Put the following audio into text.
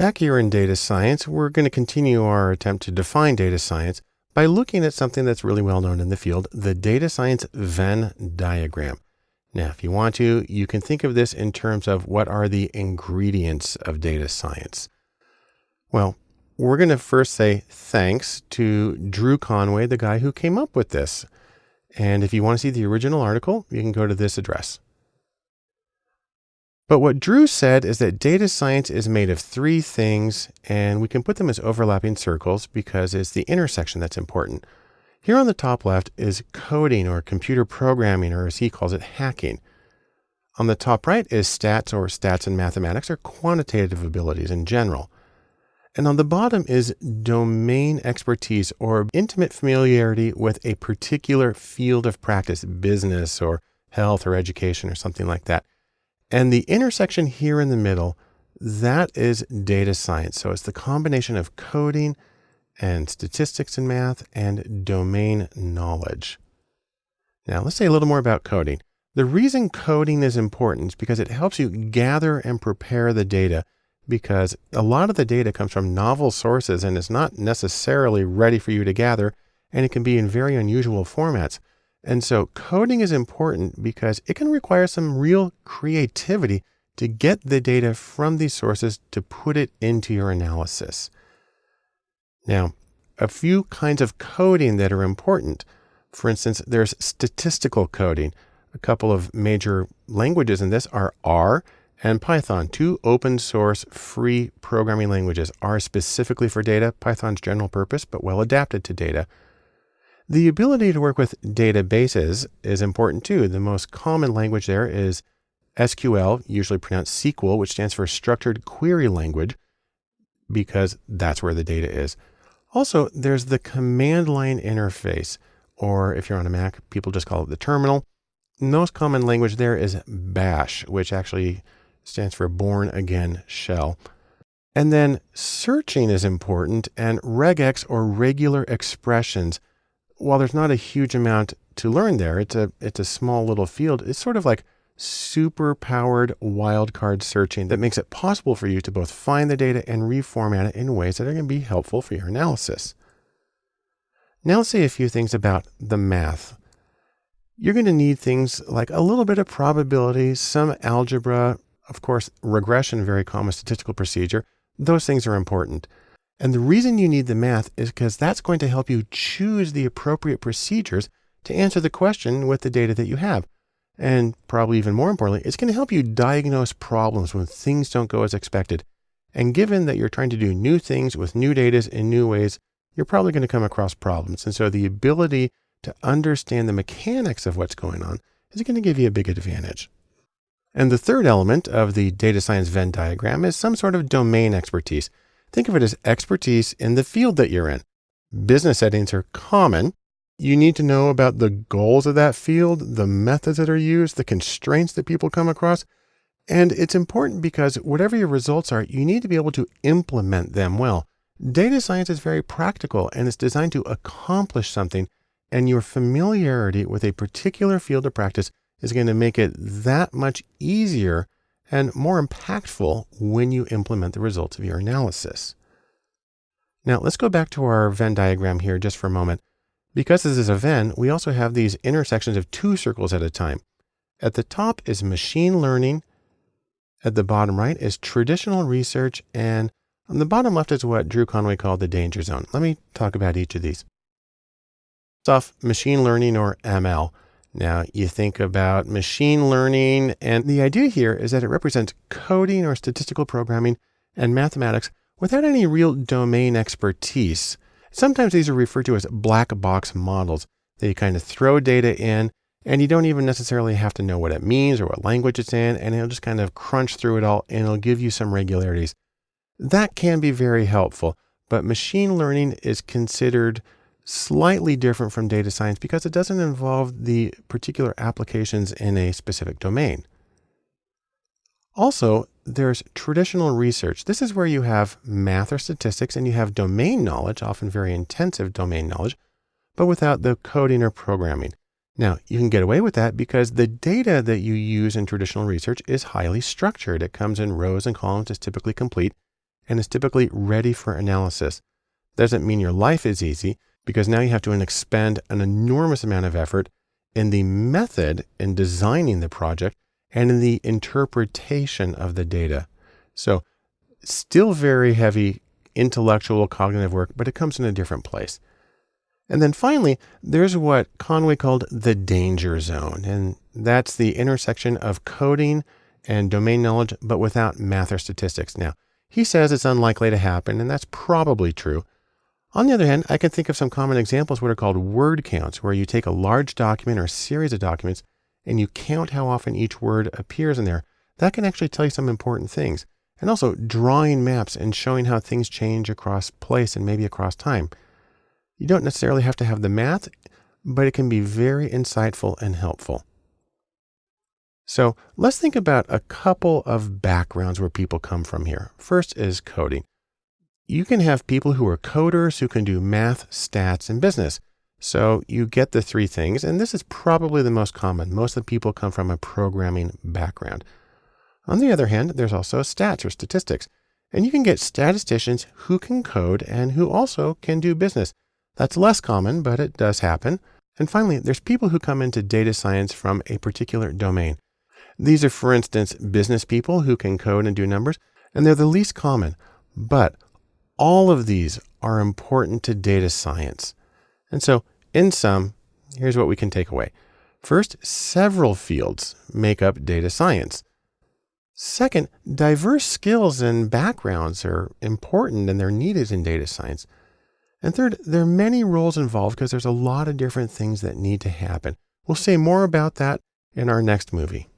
Back here in data science, we're going to continue our attempt to define data science by looking at something that's really well known in the field, the data science Venn diagram. Now, if you want to, you can think of this in terms of what are the ingredients of data science. Well, we're going to first say thanks to Drew Conway, the guy who came up with this. And if you want to see the original article, you can go to this address. But what Drew said is that data science is made of three things, and we can put them as overlapping circles because it's the intersection that's important. Here on the top left is coding or computer programming, or as he calls it, hacking. On the top right is stats or stats and mathematics or quantitative abilities in general. And on the bottom is domain expertise or intimate familiarity with a particular field of practice, business or health or education or something like that. And the intersection here in the middle, that is data science. So it's the combination of coding and statistics and math and domain knowledge. Now let's say a little more about coding. The reason coding is important is because it helps you gather and prepare the data because a lot of the data comes from novel sources and is not necessarily ready for you to gather and it can be in very unusual formats. And so coding is important because it can require some real creativity to get the data from these sources to put it into your analysis. Now, a few kinds of coding that are important. For instance, there's statistical coding. A couple of major languages in this are R and Python, two open source free programming languages. R specifically for data, Python's general purpose, but well adapted to data. The ability to work with databases is important too. The most common language there is SQL, usually pronounced sequel, which stands for Structured Query Language, because that's where the data is. Also, there's the command line interface, or if you're on a Mac, people just call it the terminal. most common language there is Bash, which actually stands for Bourne Again Shell. And then searching is important, and regex or regular expressions while there's not a huge amount to learn there, it's a it's a small little field. It's sort of like super powered wildcard searching that makes it possible for you to both find the data and reformat it in ways that are going to be helpful for your analysis. Now let's say a few things about the math. You're going to need things like a little bit of probability, some algebra, of course, regression, very common statistical procedure. Those things are important. And the reason you need the math is because that's going to help you choose the appropriate procedures to answer the question with the data that you have. And probably even more importantly, it's going to help you diagnose problems when things don't go as expected. And given that you're trying to do new things with new data in new ways, you're probably going to come across problems. And so the ability to understand the mechanics of what's going on is going to give you a big advantage. And the third element of the data science Venn diagram is some sort of domain expertise. Think of it as expertise in the field that you're in. Business settings are common. You need to know about the goals of that field, the methods that are used, the constraints that people come across. And it's important because whatever your results are, you need to be able to implement them well. Data science is very practical and it's designed to accomplish something. And your familiarity with a particular field of practice is going to make it that much easier and more impactful when you implement the results of your analysis. Now let's go back to our Venn diagram here just for a moment. Because this is a Venn, we also have these intersections of two circles at a time. At the top is machine learning. At the bottom right is traditional research. And on the bottom left is what Drew Conway called the danger zone. Let me talk about each of these. First off, machine learning or ML. Now you think about machine learning and the idea here is that it represents coding or statistical programming and mathematics without any real domain expertise. Sometimes these are referred to as black box models. They kind of throw data in and you don't even necessarily have to know what it means or what language it's in, and it'll just kind of crunch through it all and it'll give you some regularities. That can be very helpful, but machine learning is considered slightly different from data science because it doesn't involve the particular applications in a specific domain. Also, there's traditional research. This is where you have math or statistics and you have domain knowledge, often very intensive domain knowledge, but without the coding or programming. Now, you can get away with that because the data that you use in traditional research is highly structured. It comes in rows and columns, it's typically complete, and is typically ready for analysis. Doesn't mean your life is easy because now you have to expend an enormous amount of effort in the method in designing the project and in the interpretation of the data. So still very heavy intellectual cognitive work, but it comes in a different place. And then finally, there's what Conway called the danger zone. And that's the intersection of coding and domain knowledge, but without math or statistics. Now, he says it's unlikely to happen, and that's probably true. On the other hand, I can think of some common examples what are called word counts, where you take a large document or a series of documents and you count how often each word appears in there. That can actually tell you some important things. And also drawing maps and showing how things change across place and maybe across time. You don't necessarily have to have the math, but it can be very insightful and helpful. So let's think about a couple of backgrounds where people come from here. First is coding. You can have people who are coders who can do math, stats, and business. So you get the three things, and this is probably the most common. Most of the people come from a programming background. On the other hand, there's also stats or statistics, and you can get statisticians who can code and who also can do business. That's less common, but it does happen. And finally, there's people who come into data science from a particular domain. These are, for instance, business people who can code and do numbers, and they're the least common. But all of these are important to data science. And so, in sum, here's what we can take away. First, several fields make up data science. Second, diverse skills and backgrounds are important and they're needed in data science. And third, there are many roles involved because there's a lot of different things that need to happen. We'll say more about that in our next movie.